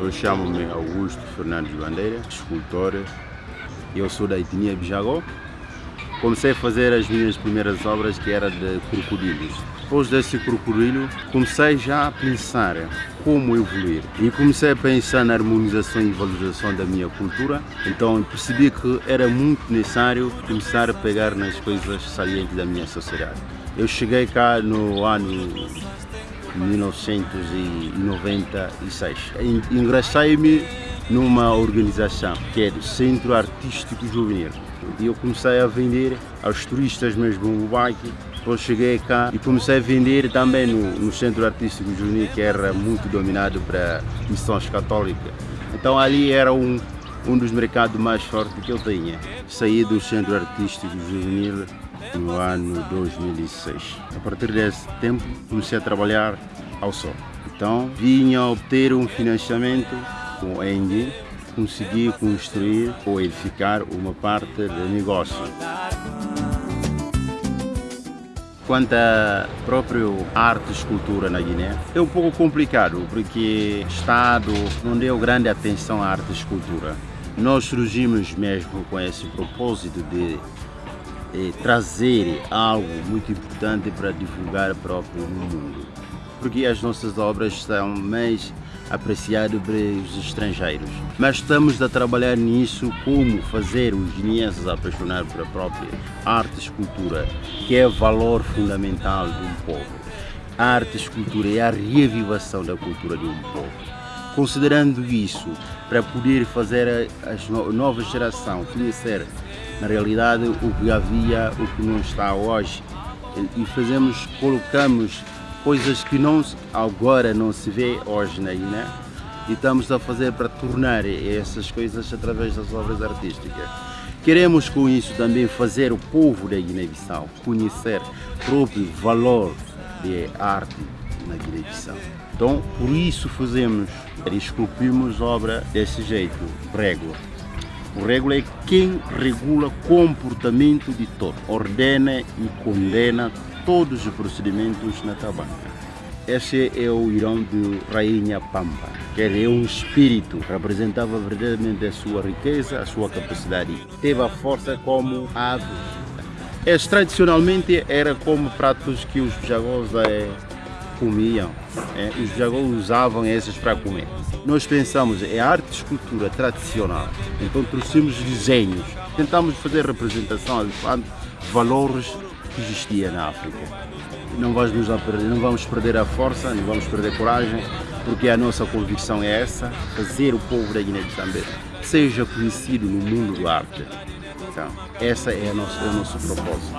Eu chamo-me Augusto Fernandes Bandeira, escultor. Eu sou da etnia Bijagó. Comecei a fazer as minhas primeiras obras que era de crocodilos. Depois desse crocodilo, comecei já a pensar como evoluir. E comecei a pensar na harmonização e valorização da minha cultura. Então percebi que era muito necessário começar a pegar nas coisas salientes da minha sociedade. Eu cheguei cá no ano 1996. Ingressei-me numa organização que é do Centro Artístico Juvenil. E eu comecei a vender aos turistas mesmo no bike. Depois cheguei cá e comecei a vender também no, no Centro Artístico Juvenil, que era muito dominado para missões católicas. Então ali era um, um dos mercados mais fortes que eu tinha. Saí do Centro Artístico Juvenil no ano 2006. A partir desse tempo comecei a trabalhar ao sol. Então vinha obter um financiamento com a Engie, consegui construir ou edificar uma parte do negócio. Quanto à própria arte e escultura na Guiné, é um pouco complicado porque o Estado não deu grande atenção à arte e escultura. Nós surgimos mesmo com esse propósito de eh, trazer algo muito importante para divulgar próprio no mundo. Porque as nossas obras são mais apreciadas pelos estrangeiros. Mas estamos a trabalhar nisso, como fazer os guineenses apaixonar pela própria arte e escultura, que é valor fundamental de um povo. A arte e escultura é a reavivação da cultura de um povo. Considerando isso, para poder fazer a nova geração conhecer na realidade o que havia, o que não está hoje e fazemos, colocamos coisas que não, agora não se vê hoje na Guiné e estamos a fazer para tornar essas coisas através das obras artísticas. Queremos com isso também fazer o povo da Guiné-Bissau conhecer o próprio valor de arte na Guiné-Bissau. Então, por isso fazemos, esculpimos obra desse jeito, régua. O regula é quem regula comportamento de todo, ordena e condena todos os procedimentos na tabanca. Esse é o irão de Rainha Pampa, que é um espírito, representava verdadeiramente a sua riqueza, a sua capacidade. Teve a força como ave. Esse tradicionalmente era como pratos que os jagós é, comiam, é, os jagós usavam esses para comer. Nós pensamos em arte e escultura tradicional, então trouxemos desenhos, tentamos fazer representação de valores que existiam na África. Não vamos, perder, não vamos perder a força, não vamos perder a coragem, porque a nossa convicção é essa, fazer o povo da Guiné-Bissau seja conhecido no mundo do arte. Então, essa é, a nossa, é o nosso propósito.